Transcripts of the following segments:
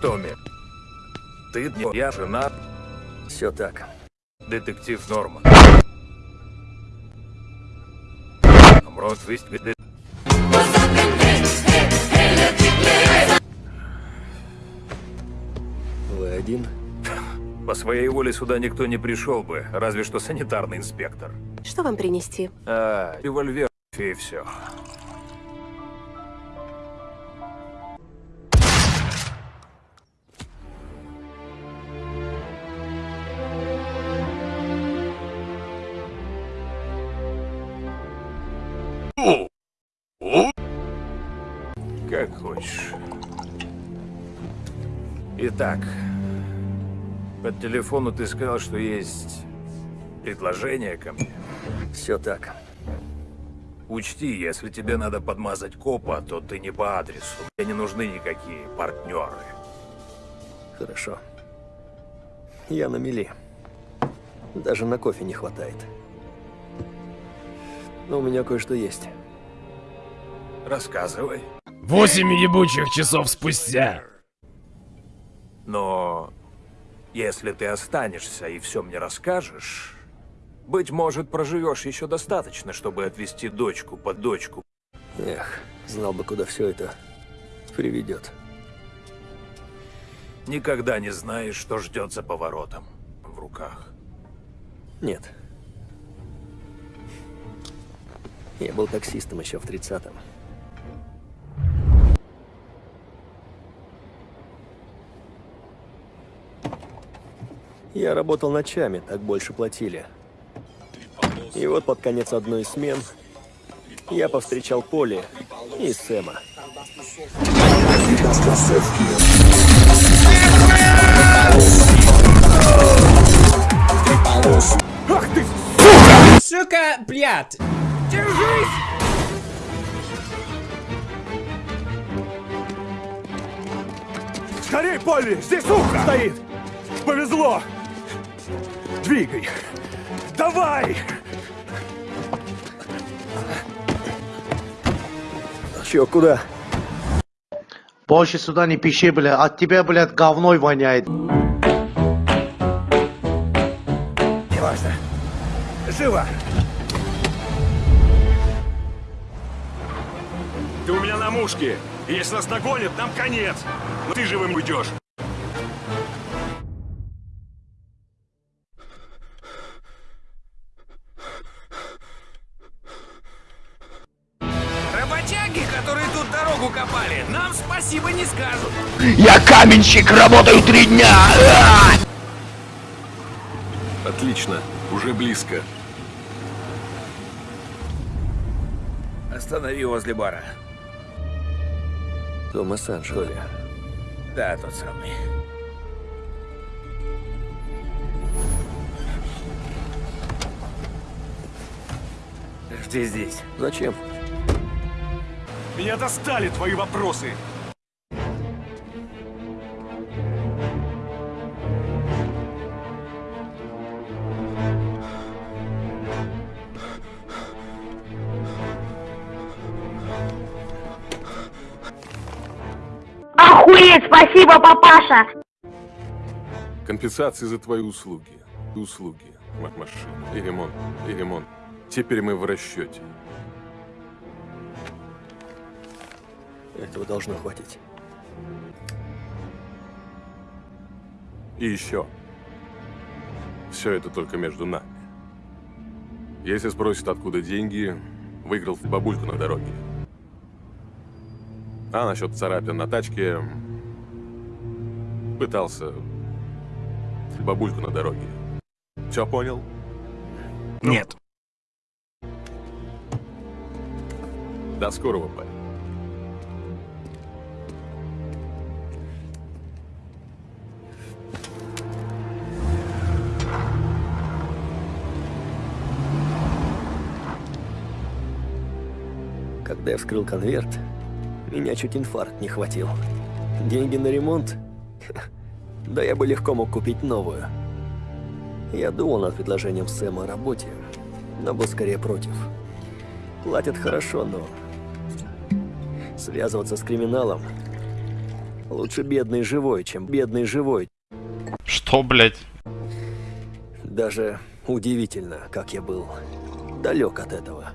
Томми, ты, я жена, Все так. детектив Норман. Мрот выступит. Вы один? По своей воле сюда никто не пришел бы, разве что санитарный инспектор. Что вам принести? А, револьвер и все. Как хочешь. Итак, по телефону ты сказал, что есть предложение ко мне. Все так. Учти, если тебе надо подмазать копа, то ты не по адресу. Мне не нужны никакие партнеры. Хорошо. Я на мели. Даже на кофе не хватает. Но у меня кое-что есть. Рассказывай. Восемь ебучих часов спустя. Но если ты останешься и все мне расскажешь, быть может, проживешь еще достаточно, чтобы отвезти дочку под дочку. Эх, знал бы, куда все это приведет. Никогда не знаешь, что ждет за поворотом в руках. Нет. Я был таксистом еще в 30-м. Я работал ночами, так больше платили. И вот под конец одной из смен я повстречал Поли и Сэма. Сука, блядь! Скорей, Полли! Здесь сука стоит! Повезло! Двигай! Давай! Чё, куда? Больше сюда не пиши, бля, от тебя, блядь, говной воняет. Неважно. Живо! Ты у меня на мушке. Если нас догонят, нам конец. Но ты живым уйдешь. Дорогу копали, нам спасибо не скажут. Я каменщик, работаю три дня. Отлично. Уже близко. Останови возле бара. Томас Анджели. Да, тот самый. Жди здесь. Зачем? Меня достали твои вопросы. Охуеть, спасибо, папаша! Компенсации за твои услуги. Услуги. Машина. И ремонт. И ремонт. Теперь мы в расчете. Этого должно хватить. И еще. Все это только между нами. Если спросят, откуда деньги, выиграл в бабульку на дороге. А насчет царапин на тачке... Пытался... Бабульку на дороге. Все понял? Нет. До скорого, парень. Когда я вскрыл конверт, меня чуть инфаркт не хватил. Деньги на ремонт? Да я бы легко мог купить новую. Я думал над предложением Сэма о работе, но был скорее против. Платят хорошо, но... Связываться с криминалом Лучше бедный живой, чем бедный живой. Что, блядь? Даже удивительно, как я был далек от этого.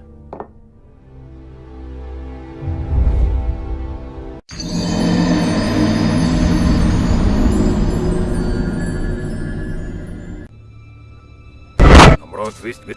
Амрот, вы